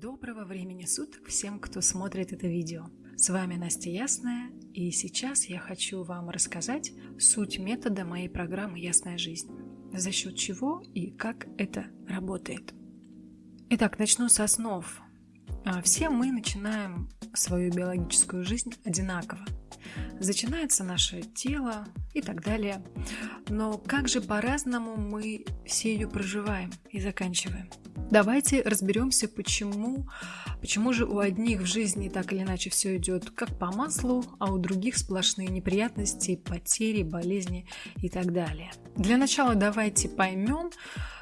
Доброго времени суток всем, кто смотрит это видео. С вами Настя Ясная, и сейчас я хочу вам рассказать суть метода моей программы «Ясная жизнь», за счет чего и как это работает. Итак, начну с основ. А, все мы начинаем свою биологическую жизнь одинаково. Начинается наше тело и так далее. Но как же по-разному мы все ее проживаем и заканчиваем – Давайте разберемся, почему, почему же у одних в жизни так или иначе все идет как по маслу, а у других сплошные неприятности, потери, болезни и так далее. Для начала давайте поймем,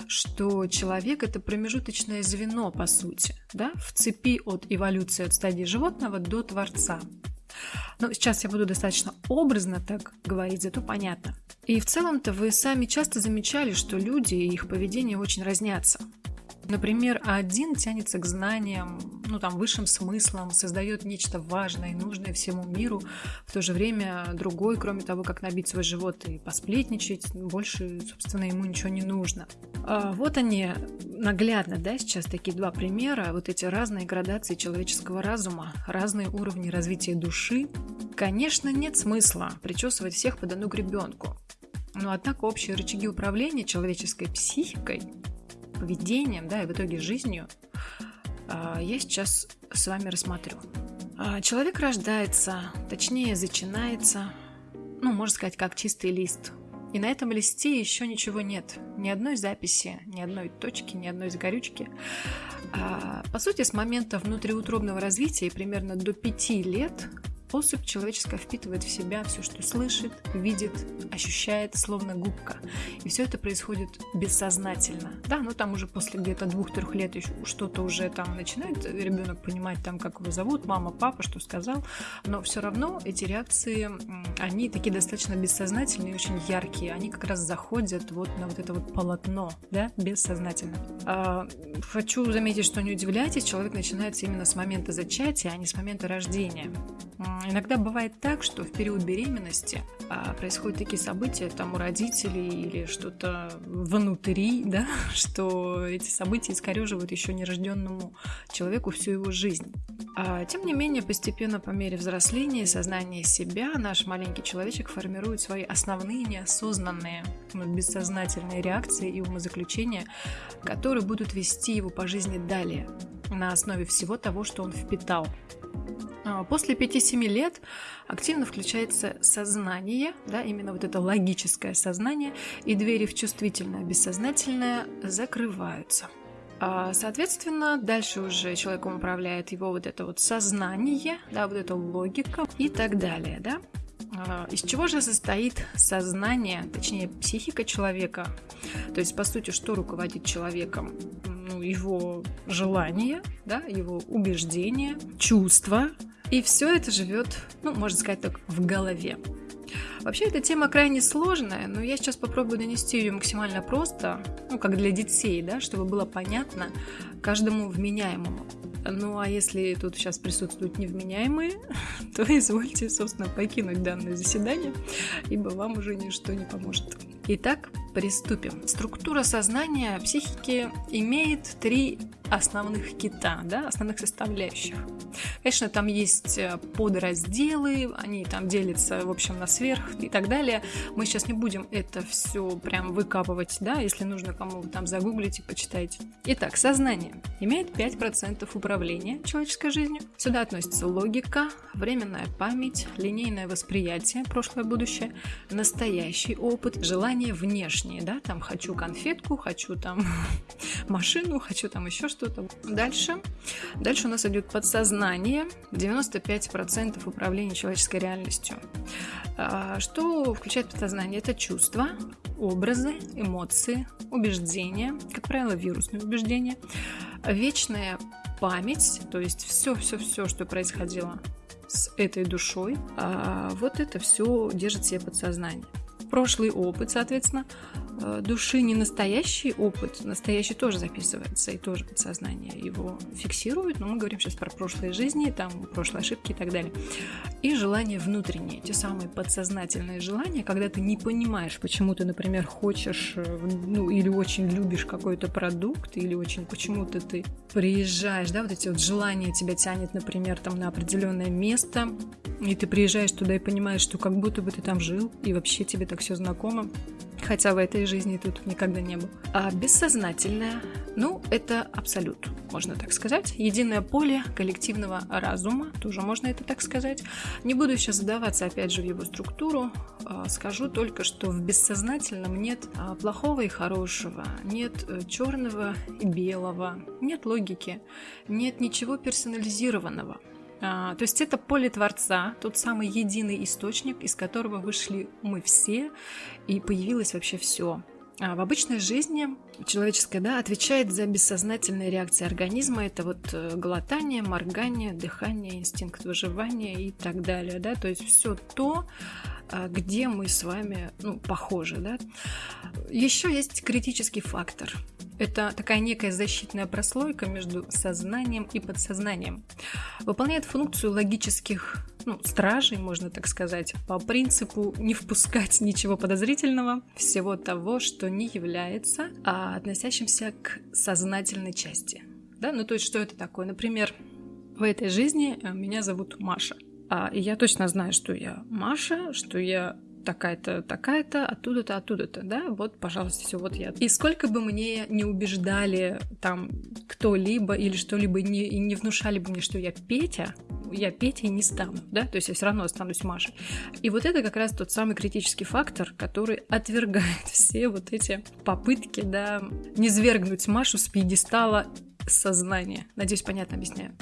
что человек это промежуточное звено, по сути, да, в цепи от эволюции от стадии животного до Творца. Но сейчас я буду достаточно образно так говорить, зато понятно. И в целом-то вы сами часто замечали, что люди и их поведение очень разнятся. Например, один тянется к знаниям, ну там, высшим смыслам, создает нечто важное и нужное всему миру, в то же время другой, кроме того, как набить свой живот и посплетничать, больше, собственно, ему ничего не нужно. А вот они наглядно, да, сейчас такие два примера, вот эти разные градации человеческого разума, разные уровни развития души. Конечно, нет смысла причесывать всех под одну гребенку. Но однако общие рычаги управления человеческой психикой поведением, да, и в итоге жизнью, а, я сейчас с вами рассмотрю. А, человек рождается, точнее зачинается, ну, можно сказать, как чистый лист. И на этом листе еще ничего нет. Ни одной записи, ни одной точки, ни одной загорючки. А, по сути, с момента внутриутробного развития примерно до пяти лет Особь человеческая впитывает в себя все, что слышит, видит, ощущает, словно губка. И все это происходит бессознательно. Да, но там уже после где-то двух-трех лет что-то уже там начинает ребенок понимать, там, как его зовут, мама, папа, что сказал. Но все равно эти реакции, они такие достаточно бессознательные, очень яркие. Они как раз заходят вот на вот это вот полотно, да, бессознательно. А, хочу заметить, что не удивляйтесь, человек начинается именно с момента зачатия, а не с момента рождения. Иногда бывает так, что в период беременности а, происходят такие события там у родителей или что-то внутри, да, что эти события искореживают еще нерожденному человеку всю его жизнь. А, тем не менее, постепенно по мере взросления и сознания себя наш маленький человечек формирует свои основные неосознанные, ну, бессознательные реакции и умозаключения, которые будут вести его по жизни далее на основе всего того, что он впитал. А, после 5-7 лет активно включается сознание, да, именно вот это логическое сознание, и двери в чувствительное, бессознательное закрываются. А, соответственно, дальше уже человеком управляет его вот это вот сознание, да, вот эта логика и так далее, да. А, из чего же состоит сознание, точнее психика человека? То есть, по сути, что руководит человеком? Ну, его желание, да, его убеждения, чувства, и все это живет, ну, можно сказать так, в голове. Вообще, эта тема крайне сложная, но я сейчас попробую донести ее максимально просто, ну, как для детей, да, чтобы было понятно каждому вменяемому. Ну, а если тут сейчас присутствуют невменяемые, то извольте, собственно, покинуть данное заседание, ибо вам уже ничто не поможет. Итак, приступим. Структура сознания психики имеет три основных кита, да, основных составляющих. Конечно, там есть э, подразделы, они там делятся, в общем, на сверх и так далее. Мы сейчас не будем это все прям выкапывать, да, если нужно кому там загуглить и почитайте. Итак, сознание имеет 5% управления человеческой жизнью. Сюда относится логика, временная память, линейное восприятие, прошлое, будущее, настоящий опыт, желание внешнее, да, там хочу конфетку, хочу там машину, хочу там еще что что-то. Дальше. Дальше у нас идет подсознание, 95% управления человеческой реальностью. А, что включает подсознание? Это чувства, образы, эмоции, убеждения, как правило, вирусные убеждения, вечная память, то есть все-все-все, что происходило с этой душой, а, вот это все держит себе подсознание. Прошлый опыт, соответственно, э, души не настоящий опыт, настоящий тоже записывается, и тоже подсознание его фиксирует, но мы говорим сейчас про прошлые жизни, там прошлые ошибки и так далее. И желания внутренние, те самые подсознательные желания, когда ты не понимаешь, почему ты, например, хочешь, э, ну, или очень любишь какой-то продукт, или очень почему-то ты приезжаешь, да, вот эти вот желания тебя тянет, например, там на определенное место, и ты приезжаешь туда и понимаешь, что как будто бы ты там жил, и вообще тебе так все знакомо, хотя в этой жизни тут никогда не был. А бессознательное, ну, это абсолют, можно так сказать. Единое поле коллективного разума, тоже можно это так сказать. Не буду сейчас задаваться, опять же, в его структуру. А, скажу только, что в бессознательном нет а, плохого и хорошего, нет э, черного и белого, нет логики, нет ничего персонализированного. А, то есть это поле Творца, тот самый единый источник, из которого вышли мы все, и появилось вообще все. А в обычной жизни человеческое да, отвечает за бессознательные реакции организма. Это вот э, глотание, моргание, дыхание, инстинкт выживания и так далее. Да? То есть все то, а, где мы с вами ну, похожи. Да? Еще есть критический фактор. Это такая некая защитная прослойка между сознанием и подсознанием. Выполняет функцию логических ну, стражей, можно так сказать, по принципу не впускать ничего подозрительного, всего того, что не является а относящимся к сознательной части. Да? Ну, то есть, что это такое? Например, в этой жизни э, меня зовут Маша. А, и я точно знаю, что я Маша, что я такая-то, такая-то, оттуда-то, оттуда-то, да, вот, пожалуйста, все, вот я. И сколько бы мне не убеждали там кто-либо или что-либо не, и не внушали бы мне, что я Петя, я Петей не стану, да, то есть я все равно останусь Машей. И вот это как раз тот самый критический фактор, который отвергает все вот эти попытки, да, не свергнуть Машу с пьедестала сознания. Надеюсь, понятно объясняю.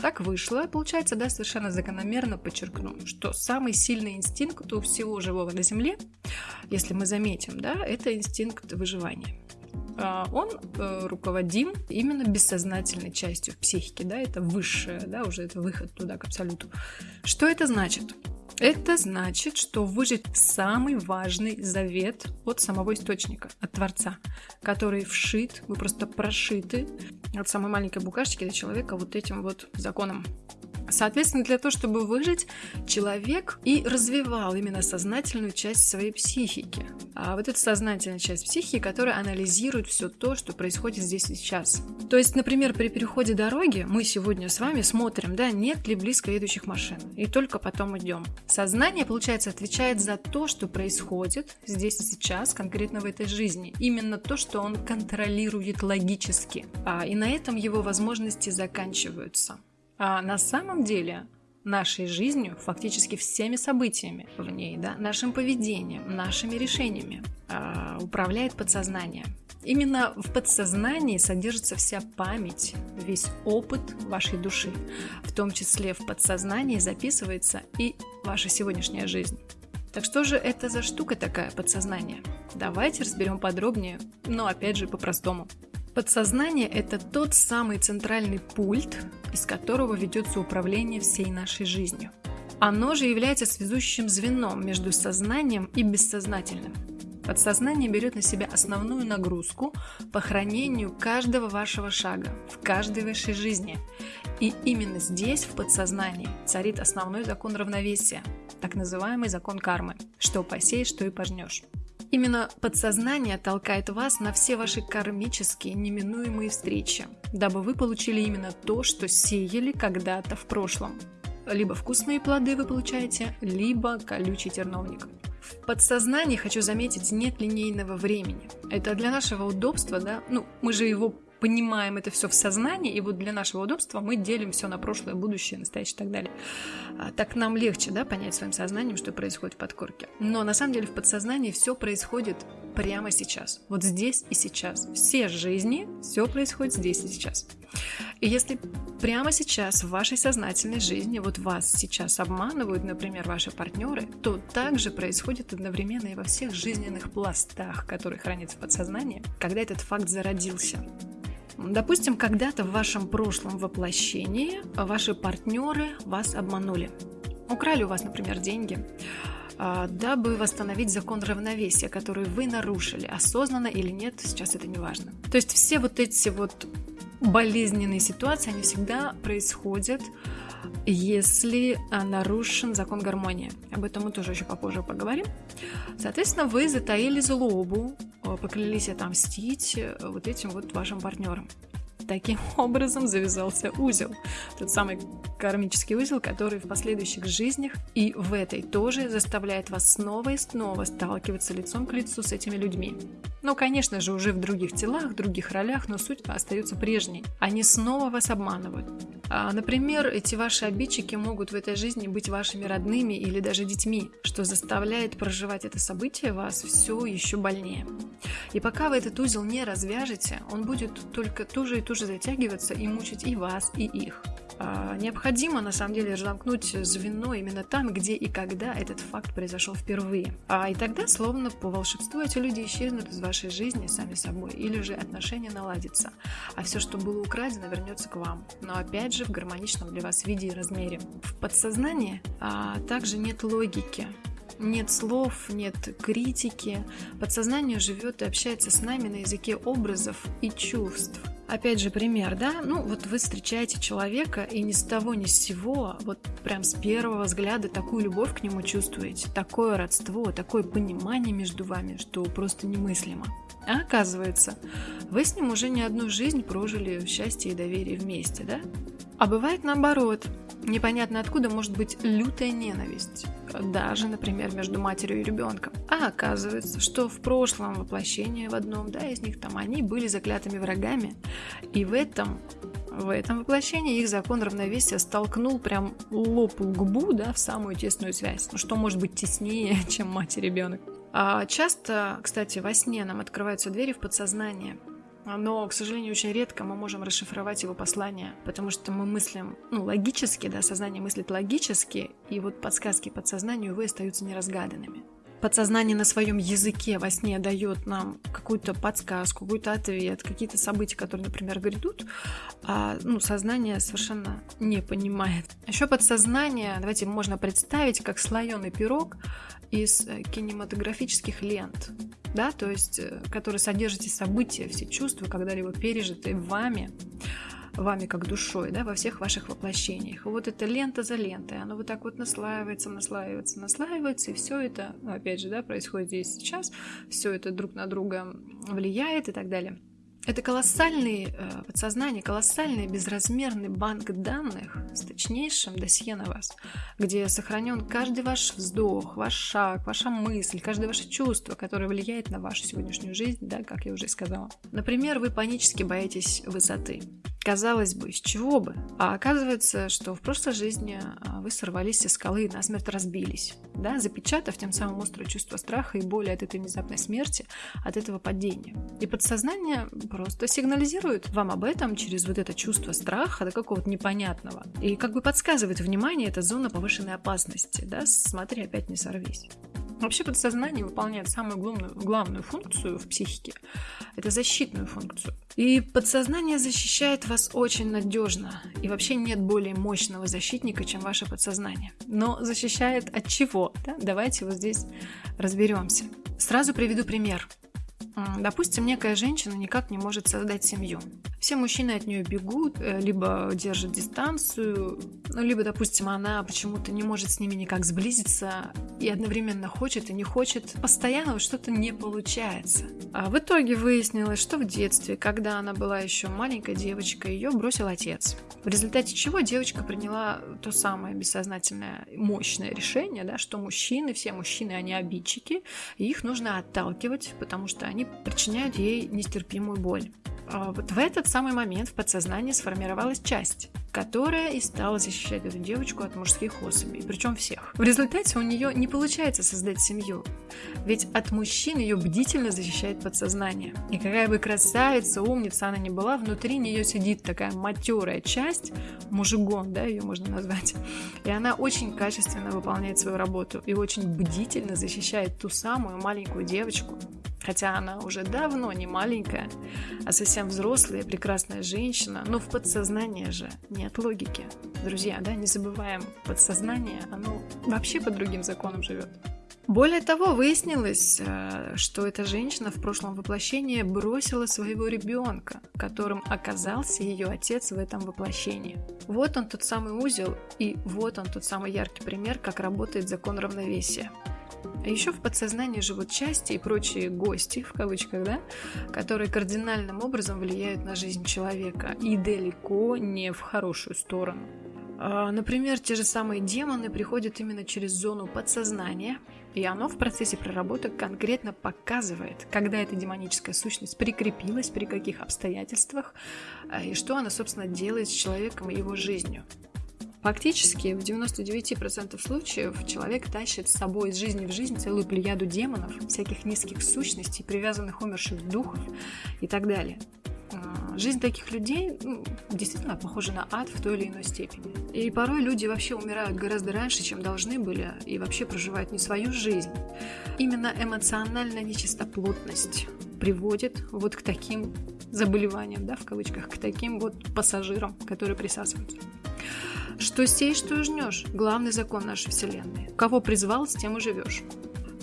Так вышло, получается, да, совершенно закономерно подчеркну, что самый сильный инстинкт у всего живого на Земле, если мы заметим, да, это инстинкт выживания. А, он э, руководим именно бессознательной частью психики, да, это высшее, да, уже это выход туда к абсолюту. Что это значит? Это значит, что выжить самый важный завет от самого источника, от Творца, который вшит, вы просто прошиты от самой маленькой букашечки до человека вот этим вот законом Соответственно, для того, чтобы выжить, человек и развивал именно сознательную часть своей психики. А вот эта сознательная часть психики, которая анализирует все то, что происходит здесь и сейчас. То есть, например, при переходе дороги мы сегодня с вами смотрим, да, нет ли близко едущих машин, и только потом идем. Сознание, получается, отвечает за то, что происходит здесь и сейчас, конкретно в этой жизни. Именно то, что он контролирует логически. А, и на этом его возможности заканчиваются. А на самом деле нашей жизнью, фактически всеми событиями в ней, да, нашим поведением, нашими решениями э, управляет подсознание. Именно в подсознании содержится вся память, весь опыт вашей души. В том числе в подсознании записывается и ваша сегодняшняя жизнь. Так что же это за штука такая подсознание? Давайте разберем подробнее, но опять же по-простому. Подсознание – это тот самый центральный пульт, из которого ведется управление всей нашей жизнью. Оно же является связующим звеном между сознанием и бессознательным. Подсознание берет на себя основную нагрузку по хранению каждого вашего шага в каждой вашей жизни. И именно здесь, в подсознании, царит основной закон равновесия, так называемый закон кармы. Что посеешь, что и пожнешь. Именно подсознание толкает вас на все ваши кармические неминуемые встречи, дабы вы получили именно то, что сеяли когда-то в прошлом. Либо вкусные плоды вы получаете, либо колючий терновник. В подсознании, хочу заметить, нет линейного времени. Это для нашего удобства, да, ну, мы же его понимаем это все в сознании, и вот для нашего удобства мы делим все на прошлое, будущее, настоящее и так далее. А, так нам легче, да, понять своим сознанием, что происходит в подкорке. Но на самом деле в подсознании все происходит прямо сейчас, вот здесь и сейчас. Все жизни, все происходит здесь и сейчас. И если прямо сейчас в вашей сознательной жизни, вот вас сейчас обманывают, например, ваши партнеры, то также происходит одновременно и во всех жизненных пластах, которые хранятся в подсознании, когда этот факт зародился. Допустим, когда-то в вашем прошлом воплощении ваши партнеры вас обманули. Украли у вас, например, деньги, а, дабы восстановить закон равновесия, который вы нарушили, осознанно или нет, сейчас это не важно. То есть все вот эти вот болезненные ситуации, они всегда происходят, если а, нарушен закон гармонии. Об этом мы тоже еще попозже поговорим. Соответственно, вы затаили злобу, а, поклялись отомстить э, вот этим вот вашим партнерам. Таким образом завязался узел. Тот самый кармический узел, который в последующих жизнях и в этой тоже заставляет вас снова и снова сталкиваться лицом к лицу с этими людьми. Ну, конечно же, уже в других телах, других ролях, но суть остается прежней. Они снова вас обманывают. А, например, эти ваши обидчики могут в этой жизни быть вашими родными или даже детьми, что заставляет проживать это событие вас все еще больнее. И пока вы этот узел не развяжете, он будет только туже и туже затягиваться и мучить и вас, и их. А, необходимо на самом деле разомкнуть звено именно там, где и когда этот факт произошел впервые. А и тогда, словно по волшебству, эти люди исчезнут из вашей жизни сами собой, или же отношения наладятся, а все, что было украдено, вернется к вам. Но опять же в гармоничном для вас виде и размере. В подсознании а, также нет логики. Нет слов, нет критики. Подсознание живет и общается с нами на языке образов и чувств. Опять же пример, да? Ну, вот вы встречаете человека и ни с того ни с сего, вот прям с первого взгляда такую любовь к нему чувствуете, такое родство, такое понимание между вами, что просто немыслимо. А оказывается, вы с ним уже не одну жизнь прожили в счастье и доверии вместе, да? А бывает наоборот. Непонятно откуда может быть лютая ненависть. Даже, например, между матерью и ребенком. А оказывается, что в прошлом воплощении в одном, да, из них там они были заклятыми врагами. И в этом в этом воплощении их закон равновесия столкнул прям лоб губу, да, в самую тесную связь. Ну что может быть теснее, чем мать и ребенок? А часто, кстати, во сне нам открываются двери в подсознание – но, к сожалению, очень редко мы можем расшифровать его послание, потому что мы мыслим, ну, логически, да, сознание мыслит логически, и вот подсказки подсознанию, увы, остаются неразгаданными. Подсознание на своем языке во сне дает нам какую-то подсказку, какой-то ответ, какие-то события, которые, например, грядут, а ну, сознание совершенно не понимает. Еще подсознание, давайте можно представить, как слоеный пирог из э, кинематографических лент да, то есть, э, который содержит и события, все чувства, когда-либо пережитые вами, вами как душой, да, во всех ваших воплощениях. И вот эта лента за лентой, оно вот так вот наслаивается, наслаивается, наслаивается, и все это, ну, опять же, да, происходит здесь сейчас, все это друг на друга влияет и так далее. Это колоссальный э, подсознание, колоссальный безразмерный банк данных с точнейшим досье на вас, где сохранен каждый ваш вздох, ваш шаг, ваша мысль, каждое ваше чувство, которое влияет на вашу сегодняшнюю жизнь, да, как я уже сказала. Например, вы панически боитесь высоты. Казалось бы, с чего бы? А оказывается, что в прошлой жизни а, вы сорвались со скалы и насмерть разбились, да, запечатав тем самым острое чувство страха и боли от этой внезапной смерти, от этого падения. И подсознание просто сигнализирует вам об этом через вот это чувство страха, до какого-то непонятного. И как бы подсказывает внимание, это зона повышенной опасности, да, смотри, опять не сорвись. Вообще подсознание выполняет самую главную, главную функцию в психике. Это защитную функцию. И подсознание защищает вас очень надежно. И вообще нет более мощного защитника, чем ваше подсознание. Но защищает от чего? Да? Давайте вот здесь разберемся. Сразу приведу пример. Допустим, некая женщина никак не может создать семью. Все мужчины от нее бегут, э, либо держат дистанцию, ну, либо, допустим, она почему-то не может с ними никак сблизиться и одновременно хочет и не хочет. Постоянно что-то не получается. А в итоге выяснилось, что в детстве, когда она была еще маленькой девочкой, ее бросил отец. В результате чего девочка приняла то самое бессознательное мощное решение, да, что мужчины, все мужчины, они обидчики, и их нужно отталкивать, потому что они причиняют ей нестерпимую боль. А вот в этот самый момент в подсознании сформировалась часть, которая и стала защищать эту девочку от мужских особей, причем всех. В результате у нее не получается создать семью, ведь от мужчин ее бдительно защищает подсознание. И какая бы красавица, умница она ни была, внутри нее сидит такая матерая часть, мужигон, да, ее можно назвать, и она очень качественно выполняет свою работу и очень бдительно защищает ту самую маленькую девочку, хотя она уже давно не маленькая, а совсем взрослая, прекрасная женщина, но в подсознании же нет логики. Друзья, да, не забываем, подсознание, оно вообще по другим законам живет. Более того, выяснилось, э, что эта женщина в прошлом воплощении бросила своего ребенка, которым оказался ее отец в этом воплощении. Вот он тот самый узел, и вот он тот самый яркий пример, как работает закон равновесия. А еще в подсознании живут части и прочие гости, в кавычках, да, которые кардинальным образом влияют на жизнь человека и далеко не в хорошую сторону. А, например, те же самые демоны приходят именно через зону подсознания, и оно в процессе проработок конкретно показывает, когда эта демоническая сущность прикрепилась, при каких обстоятельствах, а, и что она, собственно, делает с человеком и его жизнью. Фактически в 99% случаев человек тащит с собой из жизни в жизнь целую плеяду демонов, всяких низких сущностей, привязанных умерших духов и так далее. А, жизнь таких людей ну, действительно похожа на ад в той или иной степени. И порой люди вообще умирают гораздо раньше, чем должны были, и вообще проживают не свою жизнь. Именно эмоциональная нечистоплотность приводит вот к таким заболеваниям, да, в кавычках, к таким вот пассажирам, которые присасываются. Что сеешь, что жнешь. Главный закон нашей Вселенной. Кого призвал, с тем и живешь.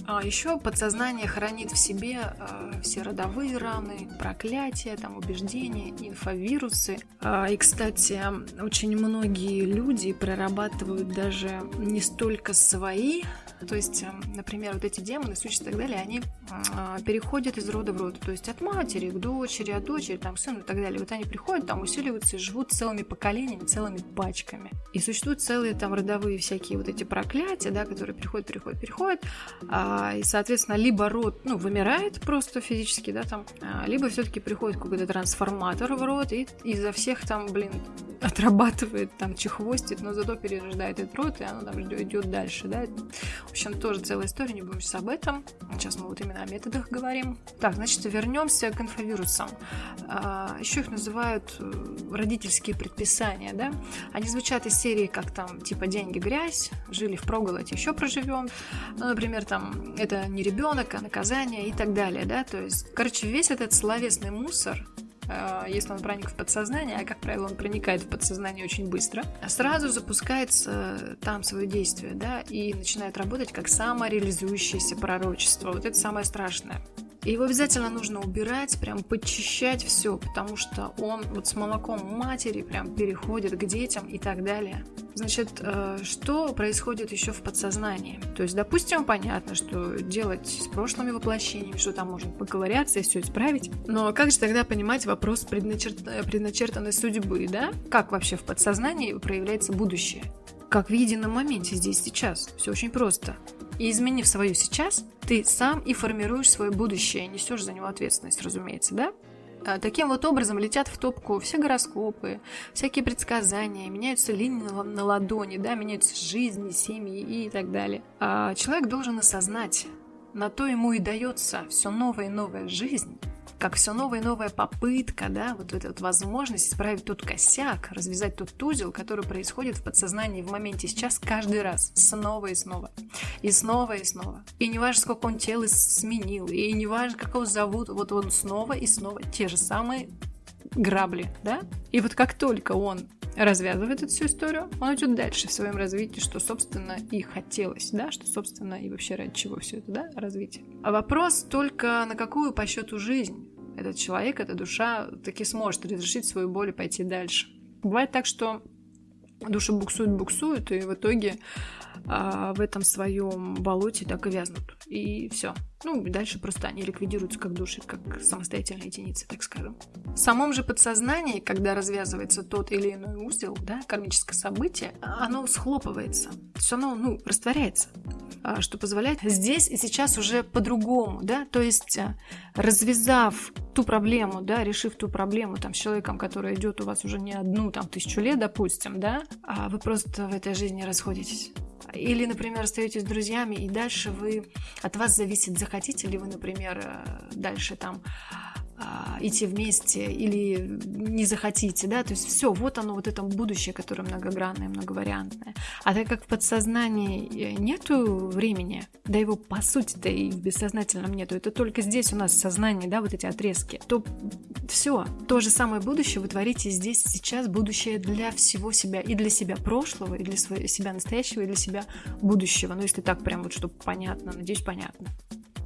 А еще подсознание хранит в себе э, все родовые раны, проклятия, там, убеждения, инфовирусы. А, и, кстати, очень многие люди прорабатывают даже не столько свои то есть, эм, например, вот эти демоны, сущности и так далее, они а, переходят из рода в род. То есть от матери к дочери, от дочери, там, сыну и так далее. Вот они приходят, там усиливаются и живут целыми поколениями, целыми пачками. И существуют целые там родовые всякие вот эти проклятия, да, которые переходят, переходят, переходят. А, и, соответственно, либо род, ну, вымирает просто физически, да, там, а, либо все-таки приходит какой-то трансформатор в род и изо всех там, блин, отрабатывает, там, чехвостит, но зато перерождает этот род, и оно там идет дальше, да. В общем, тоже целая история, не будем сейчас об этом. Сейчас мы вот именно о методах говорим. Так, значит, вернемся к инфовирусам. А, еще их называют э, родительские предписания, да. Они звучат из серии, как там, типа, деньги грязь, жили в проголодь, еще проживем. Ну, например, там, это не ребенок, а наказание и так далее, да. То есть, короче, весь этот словесный мусор, Э, если он проник в подсознание, а как правило он проникает в подсознание очень быстро, сразу запускается там свое действие, да, и начинает работать как самореализующееся пророчество. Вот это самое страшное. И его обязательно нужно убирать, прям подчищать все, потому что он вот с молоком матери прям переходит к детям и так далее. Значит, э, что происходит еще в подсознании? То есть, допустим, понятно, что делать с прошлыми воплощениями, что там можно поковыряться и все исправить. Но как же тогда понимать вопрос предначерт... предначертанной судьбы, да? Как вообще в подсознании проявляется будущее? Как в едином моменте здесь сейчас. Все очень просто. И изменив свое сейчас, ты сам и формируешь свое будущее, несешь за него ответственность, разумеется, да? А, таким вот образом летят в топку все гороскопы, всякие предсказания, меняются линии на ладони, да, меняются жизни, семьи и так далее. А человек должен осознать, на то ему и дается все новая и новая жизнь, как все новая и новая попытка, да, вот эта вот возможность исправить тот косяк, развязать тот узел, который происходит в подсознании в моменте сейчас каждый раз, снова и снова, и снова и снова. И не важно, сколько он тело сменил, и не важно, как его зовут, вот он снова и снова те же самые грабли, да? И вот как только он развязывает эту всю историю, он идет дальше в своем развитии, что, собственно, и хотелось, да, что, собственно, и вообще ради чего все это, да, развитие. А вопрос только на какую по счету жизнь этот человек, эта душа таки сможет разрешить свою боль и пойти дальше. Бывает так, что души буксуют, буксуют, и в итоге а, в этом своем болоте так и вязнут. И все. Ну, дальше просто они ликвидируются как души, как самостоятельные единицы, так скажем. В самом же подсознании, когда развязывается тот или иной узел, да, кармическое событие, оно схлопывается. То есть оно, ну, растворяется. А, что позволяет здесь и сейчас уже по-другому, да, то есть а, развязав ту проблему, да, решив ту проблему там с человеком, который идет у вас уже не одну там тысячу лет, допустим, да, а вы просто в этой жизни расходитесь. Или, например, остаетесь друзьями, и дальше вы от вас зависит, захотите ли вы, например, э, дальше там а, идти вместе или не захотите, да, то есть все, вот оно, вот это будущее, которое многогранное, многовариантное. А так как в подсознании э, нету времени, да его по сути-то и в бессознательном нету, это только здесь у нас сознание, да, вот эти отрезки, то все, то же самое будущее вы творите здесь, сейчас, будущее для всего себя, и для себя прошлого, и для себя настоящего, и для себя будущего. Ну, если так прям вот, чтобы понятно, надеюсь, понятно.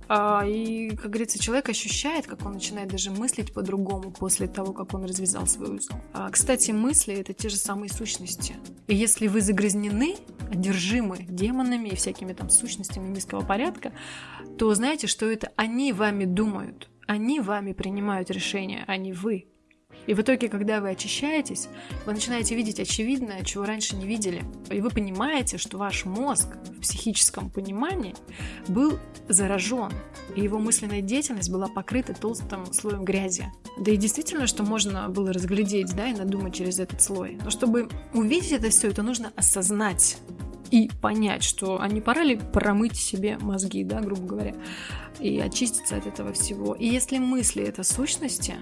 А, и, как говорится, человек ощущает, как он начинает даже мыслить по-другому после того, как он развязал свой узел. А, кстати, мысли — это те же самые сущности. И если вы загрязнены, одержимы демонами и всякими там сущностями низкого порядка, то знаете, что это они вами думают, они вами принимают решения, а не вы. И в итоге, когда вы очищаетесь, вы начинаете видеть очевидное, чего раньше не видели. И вы понимаете, что ваш мозг в психическом понимании был заражен, и его мысленная деятельность была покрыта толстым слоем грязи. Да и действительно, что можно было разглядеть, да, и надумать через этот слой. Но чтобы увидеть это все, это нужно осознать и понять, что а не пора ли промыть себе мозги, да, грубо говоря, и очиститься от этого всего. И если мысли это сущности,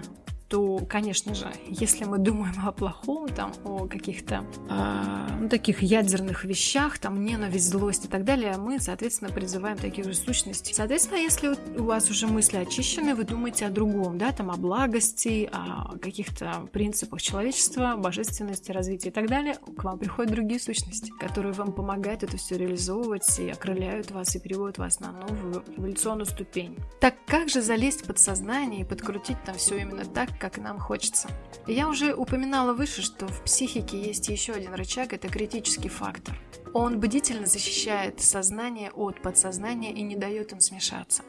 то, конечно же, если мы думаем о плохом, там, о каких-то э, ну, таких ядерных вещах, там, ненависть, злость и так далее, мы, соответственно, призываем таких же сущностей. Соответственно, если у вас уже мысли очищены, вы думаете о другом, да, там, о благости, о каких-то принципах человечества, божественности, развития и так далее, к вам приходят другие сущности, которые вам помогают это все реализовывать и окрыляют вас и переводят вас на новую эволюционную ступень. Так как же залезть в подсознание и подкрутить там все именно так, как нам хочется. Я уже упоминала выше, что в психике есть еще один рычаг – это критический фактор. Он бдительно защищает сознание от подсознания и не дает им смешаться.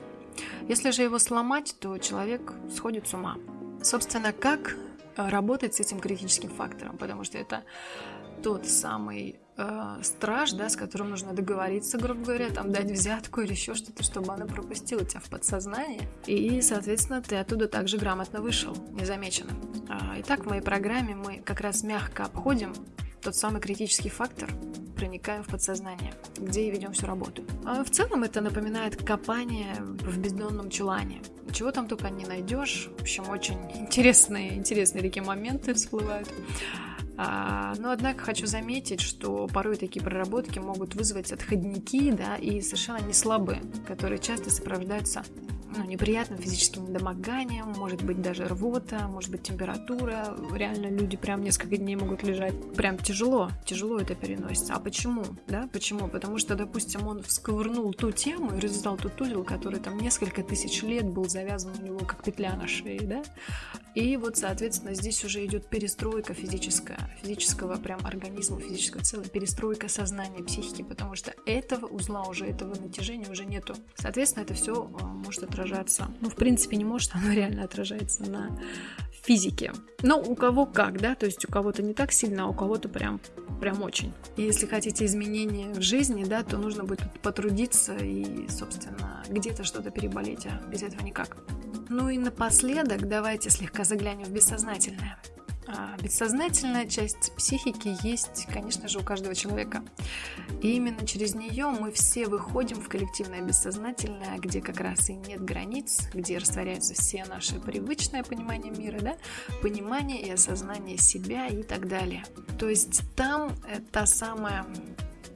Если же его сломать, то человек сходит с ума. Собственно, как э, работать с этим критическим фактором? Потому что это тот самый э, страж, да, с которым нужно договориться, грубо говоря, там дать взятку или еще что-то, чтобы она пропустила тебя в подсознание. И, соответственно, ты оттуда также грамотно вышел, незамеченным. А, итак, в моей программе мы как раз мягко обходим тот самый критический фактор, проникаем в подсознание, где и ведем всю работу. А в целом это напоминает копание в бездонном чулане. Чего там только не найдешь. В общем, очень интересные, интересные такие моменты всплывают. А, но, однако, хочу заметить, что порой такие проработки могут вызвать отходники, да, и совершенно не слабые, которые часто сопровождаются ну, неприятным физическим недомоганием, может быть даже рвота, может быть температура. Реально люди прям несколько дней могут лежать. Прям тяжело, тяжело это переносится. А почему? Да, почему? Потому что, допустим, он всковырнул ту тему и развязал тот узел, который там несколько тысяч лет был завязан у него как петля на шее, да? И вот, соответственно, здесь уже идет перестройка физическая, физического прям организма, физического целого, перестройка сознания, психики, потому что этого узла уже, этого натяжения уже нету. Соответственно, это все а, может отражаться. Ну, в принципе, не может, оно реально отражается на физике. Но у кого как, да, то есть у кого-то не так сильно, а у кого-то прям, прям очень. И если хотите изменения в жизни, да, то нужно будет потрудиться и, собственно, где-то что-то переболеть, а без этого никак. Ну и напоследок давайте слегка заглянем в бессознательное. А бессознательная часть психики есть, конечно же, у каждого человека. И именно через нее мы все выходим в коллективное бессознательное, где как раз и нет границ, где растворяются все наши привычное понимание мира, да, понимание и осознание себя и так далее. То есть там та самая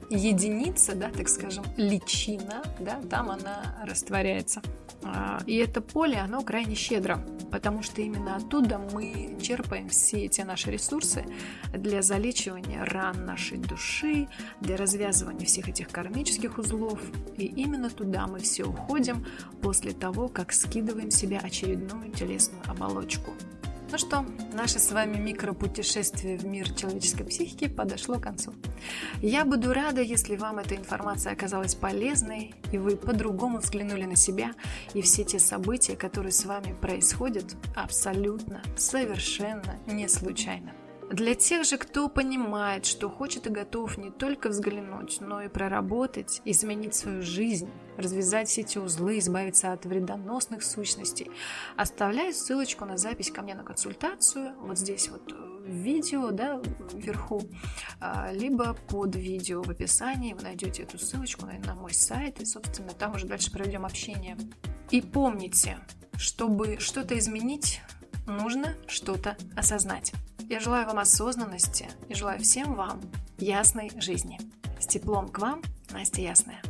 единица, да, так скажем, личина, да, там она растворяется. А, и это поле, оно крайне щедро, потому что именно оттуда мы черпаем все эти наши ресурсы для залечивания ран нашей души, для развязывания всех этих кармических узлов. И именно туда мы все уходим после того, как скидываем себе очередную телесную оболочку. Ну что, наше с вами микропутешествие в мир человеческой психики подошло к концу. Я буду рада, если вам эта информация оказалась полезной, и вы по-другому взглянули на себя и все те события, которые с вами происходят, абсолютно, совершенно не случайно. Для тех же, кто понимает, что хочет и готов не только взглянуть, но и проработать, изменить свою жизнь, развязать все эти узлы, избавиться от вредоносных сущностей, оставляю ссылочку на запись ко мне на консультацию, вот здесь вот в видео, да, вверху, а, либо под видео в описании вы найдете эту ссылочку на мой сайт, и, собственно, там уже дальше проведем общение. И помните, Чтобы что-то изменить, нужно что-то осознать. Я желаю вам осознанности и желаю всем вам ясной жизни. С теплом к вам, Настя Ясная.